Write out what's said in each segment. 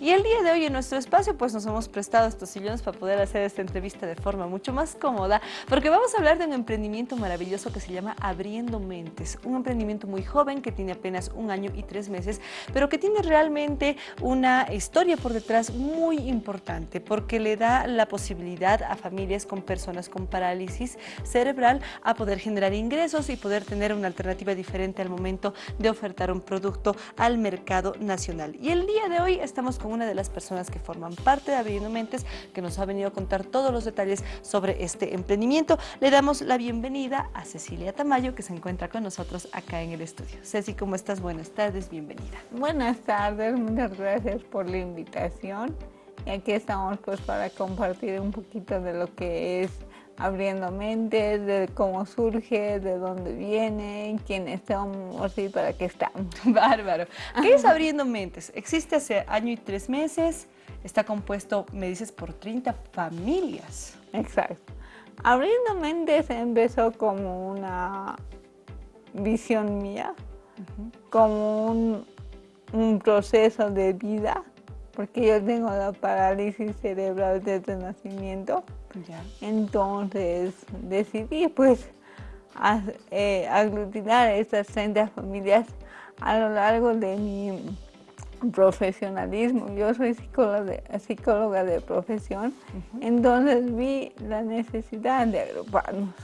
Y el día de hoy en nuestro espacio pues nos hemos prestado estos sillones para poder hacer esta entrevista de forma mucho más cómoda, porque vamos a hablar de un emprendimiento maravilloso que se llama Abriendo Mentes, un emprendimiento muy joven que tiene apenas un año y tres meses, pero que tiene realmente una historia por detrás muy importante, porque le da la posibilidad a familias con personas con parálisis cerebral a poder generar ingresos y poder tener una alternativa diferente al momento de ofertar un producto al mercado nacional. Y el día de hoy estamos con una de las personas que forman parte de Abriendo Mentes, que nos ha venido a contar todos los detalles sobre este emprendimiento. Le damos la bienvenida a Cecilia Tamayo, que se encuentra con nosotros acá en el estudio. Ceci, ¿cómo estás? Buenas tardes, bienvenida. Buenas tardes, muchas gracias por la invitación. Y aquí estamos pues para compartir un poquito de lo que es abriendo mentes, de cómo surge, de dónde viene, quiénes somos y para qué estamos. Bárbaro. ¿Qué es Abriendo Mentes? Existe hace año y tres meses, está compuesto, me dices, por 30 familias. Exacto. Abriendo Mentes empezó como una visión mía, como un, un proceso de vida, porque yo tengo la parálisis cerebral desde el nacimiento. Entonces decidí pues eh, aglutinar estas 30 familias a lo largo de mi profesionalismo. Yo soy psicóloga de, psicóloga de profesión, entonces vi la necesidad de agruparnos.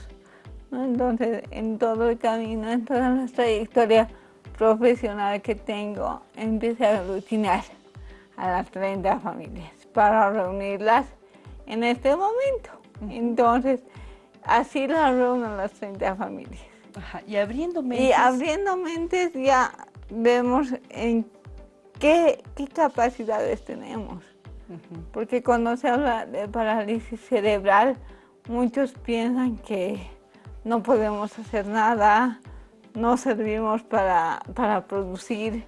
Entonces, en todo el camino, en toda la trayectoria profesional que tengo, empecé a aglutinar a las 30 familias para reunirlas en este momento. Entonces, así la reúno las 30 familias. y abriendo mentes. Y abriendo mentes ya vemos en qué, qué capacidades tenemos. Porque cuando se habla de parálisis cerebral, muchos piensan que no podemos hacer nada, no servimos para, para producir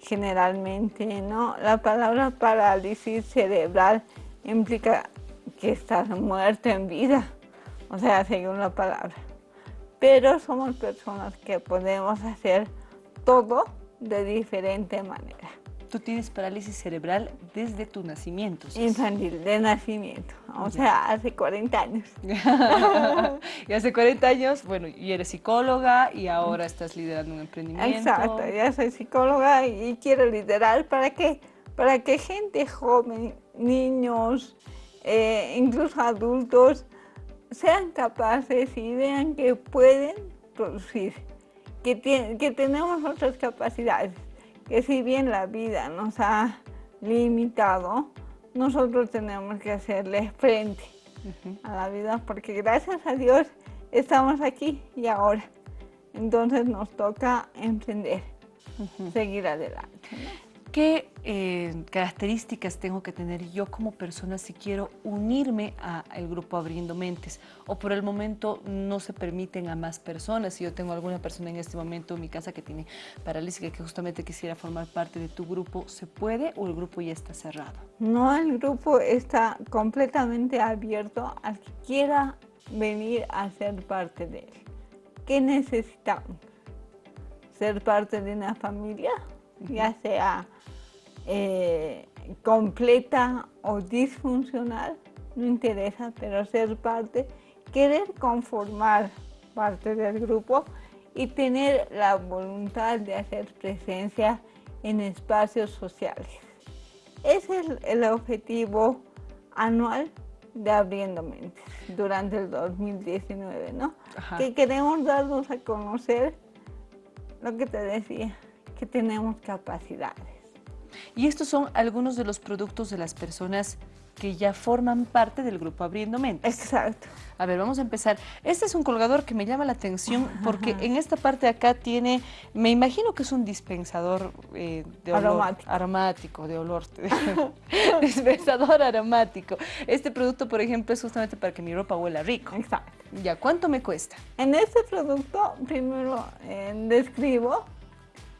generalmente, ¿no? La palabra parálisis cerebral implica que estás muerto en vida, o sea, según la palabra. Pero somos personas que podemos hacer todo de diferente manera. Tú tienes parálisis cerebral desde tu nacimiento. Infantil, de nacimiento, o sea, hace 40 años. y hace 40 años, bueno, y eres psicóloga y ahora estás liderando un emprendimiento. Exacto, ya soy psicóloga y quiero liderar para que, para que gente joven, niños, eh, incluso adultos, sean capaces y vean que pueden producir, que, que tenemos otras capacidades, que si bien la vida nos ha limitado, nosotros tenemos que hacerle frente a la vida porque gracias a Dios estamos aquí y ahora. Entonces nos toca emprender, seguir adelante. ¿Qué eh, características tengo que tener yo como persona si quiero unirme al grupo Abriendo Mentes? O por el momento no se permiten a más personas. Si yo tengo alguna persona en este momento en mi casa que tiene parálisis que justamente quisiera formar parte de tu grupo, ¿se puede o el grupo ya está cerrado? No, el grupo está completamente abierto al que quiera venir a ser parte de él. ¿Qué necesitamos? Ser parte de una familia, ya sea eh, completa o disfuncional, no interesa, pero ser parte, querer conformar parte del grupo y tener la voluntad de hacer presencia en espacios sociales. Ese es el objetivo anual de Abriendo Mentes durante el 2019, ¿no? Que queremos darnos a conocer lo que te decía, que tenemos capacidades y estos son algunos de los productos de las personas que ya forman parte del grupo Abriendo Mentes. Exacto. A ver, vamos a empezar. Este es un colgador que me llama la atención porque en esta parte de acá tiene, me imagino que es un dispensador eh, de olor aromático, de olor, dispensador aromático. Este producto, por ejemplo, es justamente para que mi ropa huela rico. Exacto. Ya, ¿cuánto me cuesta? En este producto, primero eh, describo,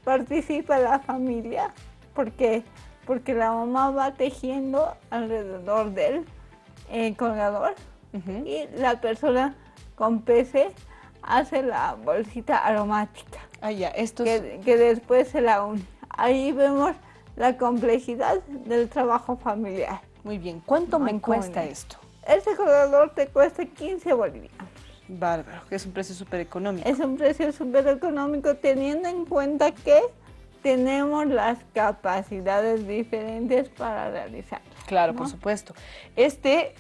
participa la familia, porque, porque la mamá va tejiendo alrededor del eh, colgador y la persona con PC hace la bolsita aromática. Ah, ya, esto que, que después se la une. Ahí vemos la complejidad del trabajo familiar. Muy bien, ¿cuánto me cuesta esto? Este colgador te cuesta 15 bolivianos. Bárbaro, que es un precio súper económico. Es un precio súper económico teniendo en cuenta que tenemos las capacidades diferentes para realizar. Claro, por supuesto. Este,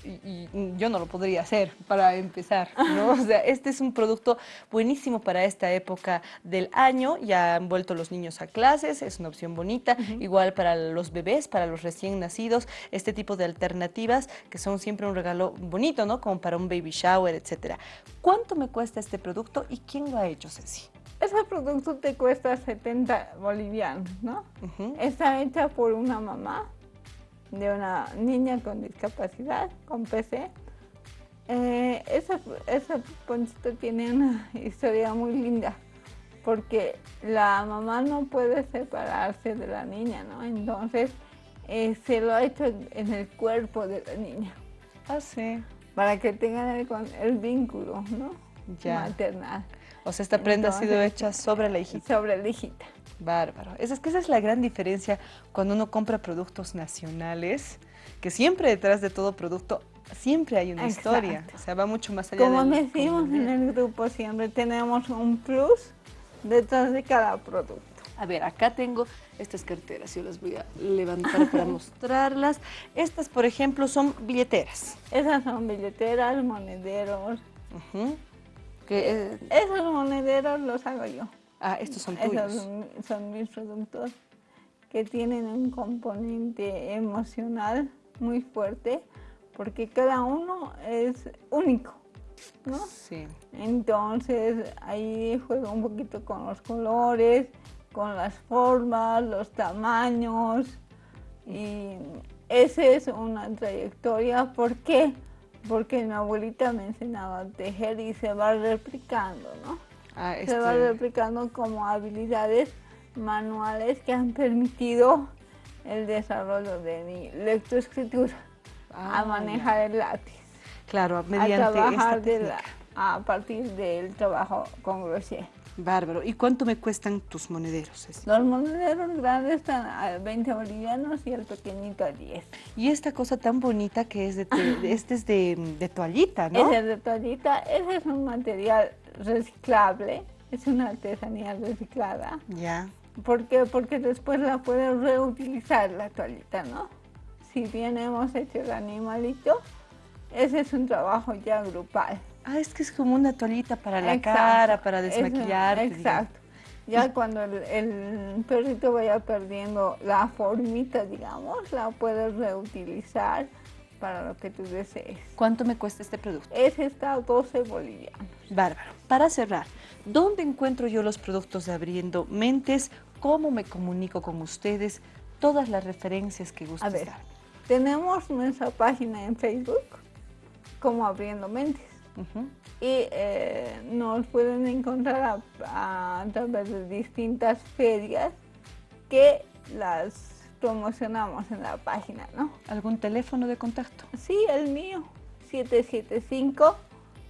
yo no lo podría hacer para empezar, ¿no? O sea, este es un producto buenísimo para esta época del año. Ya han vuelto los niños a clases, es una opción bonita. Igual para los bebés, para los recién nacidos, este tipo de alternativas que son siempre un regalo bonito, ¿no? Como para un baby shower, etcétera. ¿Cuánto me cuesta este producto y quién lo ha hecho, Ceci? Ese producto te cuesta 70 bolivianos, ¿no? Está hecha por una mamá de una niña con discapacidad, con PC. Eh, esa, esa poncito tiene una historia muy linda porque la mamá no puede separarse de la niña, ¿no? Entonces eh, se lo ha hecho en el cuerpo de la niña. Ah, sí. Para que tengan el, el vínculo, ¿no? Ya. Maternal. O sea, esta prenda ha sido hecha sobre la hijita. Sobre la hijita. Bárbaro. Esa es que esa es la gran diferencia cuando uno compra productos nacionales, que siempre detrás de todo producto siempre hay una historia. O sea, va mucho más allá Como decimos en el grupo, siempre tenemos un plus detrás de cada producto. A ver, acá tengo estas carteras, yo las voy a levantar para mostrarlas. Estas, por ejemplo, son billeteras. Esas son billeteras, monederos. Esos monederos los hago yo. Ah, estos son tuyos. Esos son, mis productos que tienen un componente emocional muy fuerte porque cada uno es único, ¿no? Sí. Entonces ahí juego un poquito con los colores, con las formas, los tamaños y esa es una trayectoria. ¿Por qué? Porque mi abuelita me enseñaba a tejer y se va replicando, ¿no? Ah, se va este replicando como habilidades manuales que han permitido el desarrollo de mi lectoescritura, a ah, manejar el lápiz. Claro, mediante a trabajar a partir del trabajo con Grosier. Bárbaro. ¿Y cuánto me cuestan tus monederos? Los monederos grandes están a 20 bolivianos y el pequeñito a 10. Y esta cosa tan bonita que es de, este es de, toallita, ¿no? Ese es de toallita. Ese es un material reciclable. Es una artesanía reciclada. Ya. ¿Por qué? Porque después la puedes reutilizar la toallita, ¿no? Si bien hemos hecho el animalito, ese es un trabajo ya grupal. Ah, es que es como una toallita para la cara, para desmaquillar. Exacto. Ya cuando el, perrito vaya perdiendo la formita, digamos, la puedes reutilizar para lo que tú desees. ¿Cuánto me cuesta este producto? Ese está a 12 bolivianos. Bárbaro. Para cerrar, ¿dónde encuentro yo los productos de Abriendo Mentes? ¿Cómo me comunico con ustedes? Todas las referencias que gusten. A ver, tenemos nuestra página en Facebook como Abriendo Mentes. Y eh, nos pueden encontrar a, través de distintas ferias que las promocionamos en la página, ¿no? ¿Algún teléfono de contacto? Sí, el mío, 775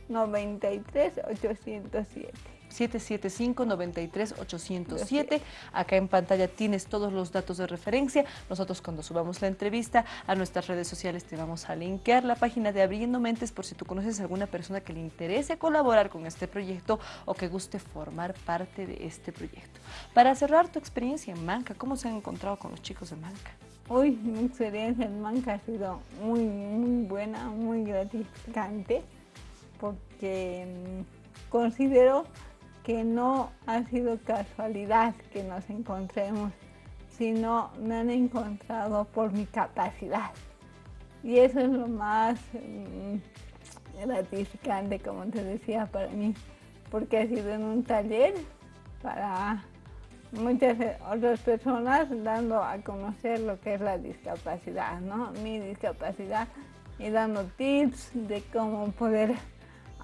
93 807. 775-93-807. Acá en pantalla tienes todos los datos de referencia. Nosotros cuando subamos la entrevista a nuestras redes sociales te vamos a linkear la página de Abriendo Mentes por si tú conoces a alguna persona que le interese colaborar con este proyecto o que guste formar parte de este proyecto. Para cerrar tu experiencia en Manca, ¿cómo se han encontrado con los chicos de Manca? Uy, mi experiencia en Manca ha sido muy, muy buena, muy gratificante porque mm, considero que no ha sido casualidad que nos encontremos, sino me han encontrado por mi capacidad. Y eso es lo más mm, gratificante, como te decía, para mí, porque ha sido en un taller para muchas otras personas dando a conocer lo que es la discapacidad, ¿no? Mi discapacidad y dando tips de cómo poder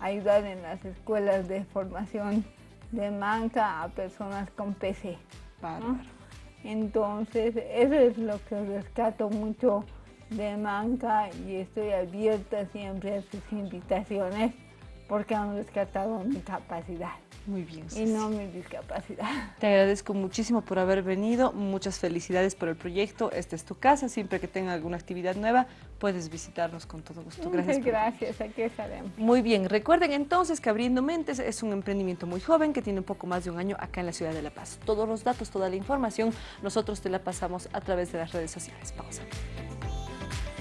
ayudar en las escuelas de formación de manca a personas con PC. Entonces, eso es lo que rescato mucho de manca y estoy abierta siempre a sus invitaciones porque han rescatado mi capacidad. Muy bien. Y no mi discapacidad. Te agradezco muchísimo por haber venido. Muchas felicidades por el proyecto. Esta es tu casa. Siempre que tenga alguna actividad nueva, puedes visitarnos con todo gusto. Gracias. Gracias, aquí estaremos. Muy bien. Recuerden entonces que Abriendo Mentes es un emprendimiento muy joven que tiene un poco más de un año acá en la ciudad de La Paz. Todos los datos, toda la información, nosotros te la pasamos a través de las redes sociales. Pausa.